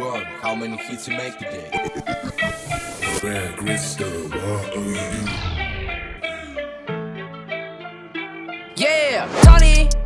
God, how many hits you make today? Greg Grister, what are you? Yeah, Tony.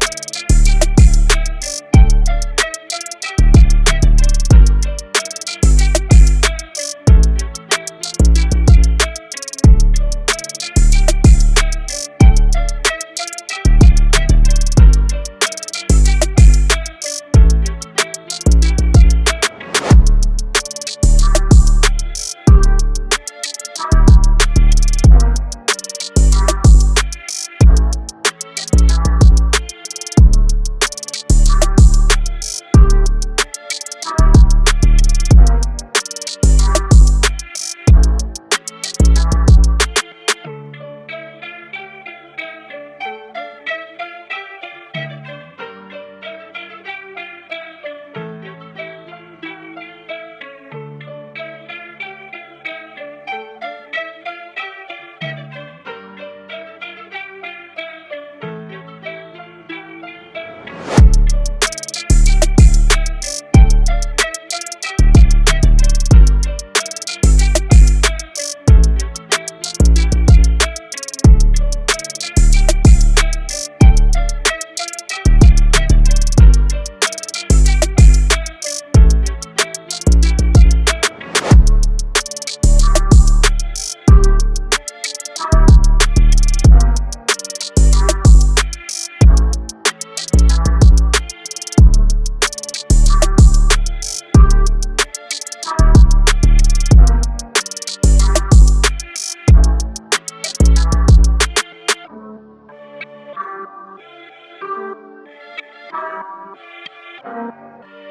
Música